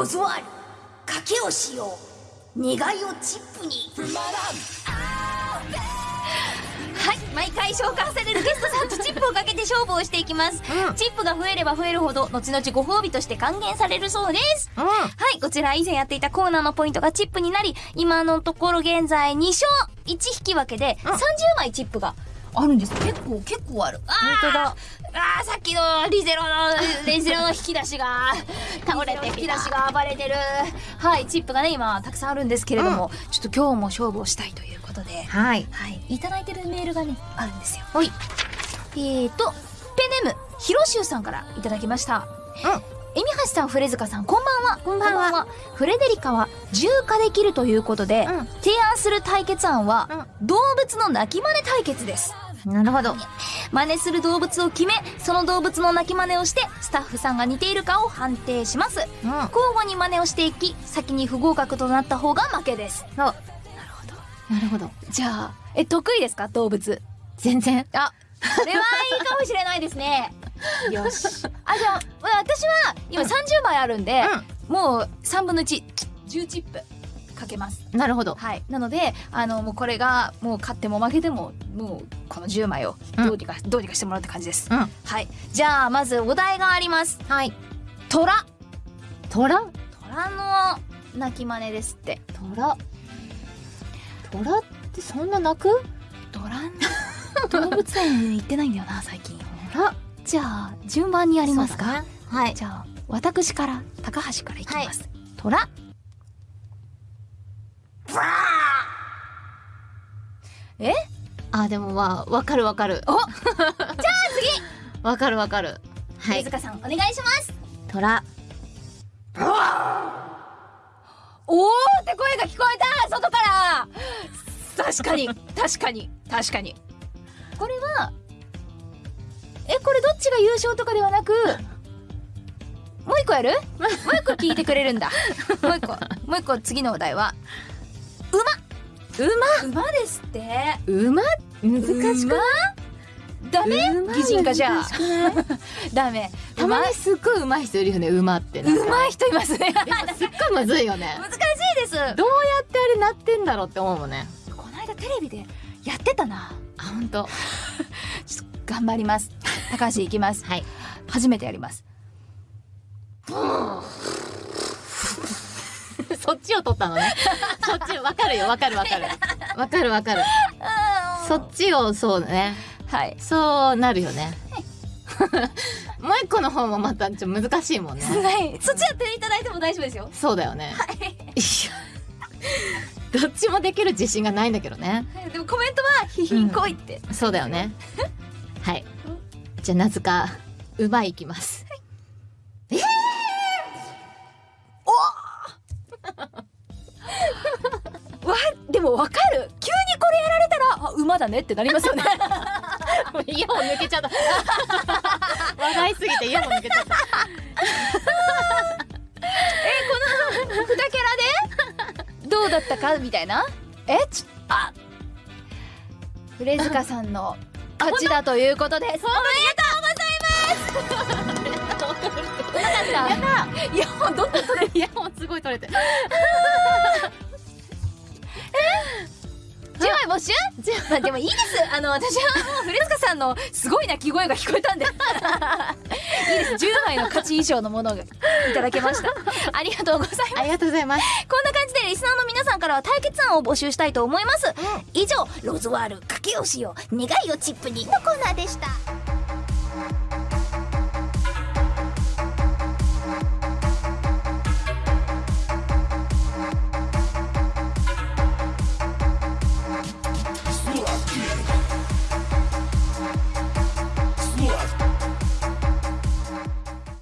ロズワール賭けをしよう。願いをチップに。はい毎回召喚されるゲストさんとチップをかけて勝負をしていきます、うん。チップが増えれば増えるほど後々ご褒美として還元されるそうです。うん。はい、こちら以前やっていたコーナーのポイントがチップになり、今のところ現在2勝1引き分けでうん。30枚チップがあるんです。結構、結構ある。あー本当だあーさっきのリゼロの、リゼロの引き出しが、倒れて引き出しが暴れてる。はい、チップがね、今たくさんあるんですけれども、ちょっと今日も勝負をしたいということで、はいはい、いただいてるメールがね、あるんですよ。ほいえーと、ペンネーム、ひろしゅうさんからいただきました。えみはしさん、フレズカさん、こんばんは。こんばんはフレデリカは重化できるということで、うん提案する対決案は、動物の鳴き真似対決です。なるほど真似する動物を決め、その動物の鳴き真似をして、スタッフさんが似ているかを判定します。うん交互に真似をしていき、先に不合格となった方が負けです。なるほどなるほどじゃあ、え、得意ですか？動物。全然あ、それはいいかもしれないですね。よし。あ、じゃあ、私は今30枚あるんで、もう3分の1、10チップかけます。なるほどはい。なので、あの、もうこれが、もう勝っても負けても、もうこの10枚をどうにか、どうにかしてもらうって感じです。うんはい。じゃあ、まずお題があります。はい虎。虎虎の鳴き真似ですって。虎虎ってそんな鳴く？虎 動物園に行ってないんだよな、最近。虎じゃあ、順番にありますか、ねはい。じゃあ、私から、高橋からいきます。虎。え？あでもまあわかるわかる。おじゃあ次。わかるわかる。はい。飯塚さん、お願いします。虎。おーって声が聞こえた。外から。確かに、確かに、確かに。優勝とかではなく、もう一個やる？もう一個聞いてくれるんだ。もう一個、もう一個次のお題は、馬。馬？ですって。馬？難しく馬？ダメ？馬擬人化じゃ ダメ。たまにすっごい上手い人いるよね馬って上手い人いますね。すっごいむずいよね。難しいです。どうやってあれなってんだろうって思うもんね。この間テレビでやってたな。あ本当頑張ります。高橋いきます。はい初めてやります。そっちを取ったのねそっちわかるよわかるわかるわかるわかるそっちをそうねはい。そうなるよねもう一個の方もまたちょっと難しいもんねはい。そっちやっていただいても大丈夫ですよ。そうだよね、いやどっちもできる自信がないんだけどねでもコメントは、ひひんこいって。そうだよねはい。じゃあなぜか馬いきます。わ、でもわかる。急にこれやられたら、あ、馬だねってなりますよね。もうイヤホン抜けちゃった。話題すぎてイヤホン抜けちゃった。二キャラで？どうだったか？みたいな？えちあフレズカさんの勝ちだということです。おめでとうございます。うまかった。やったいや、ほんとイヤホンすごい取れて10枚募集まあでもいいです。あの、私はもうフレズカさんのすごい鳴き声が聞こえたんで。いいです。10枚の勝ち以上のものがいただけました。ありがとうございます。ありがとうございますこんな感じでリスナーの皆さんからは対決案を募集したいと思います。以上、ロズワール、賭けをしよう、願いをチップにのコーナーでした。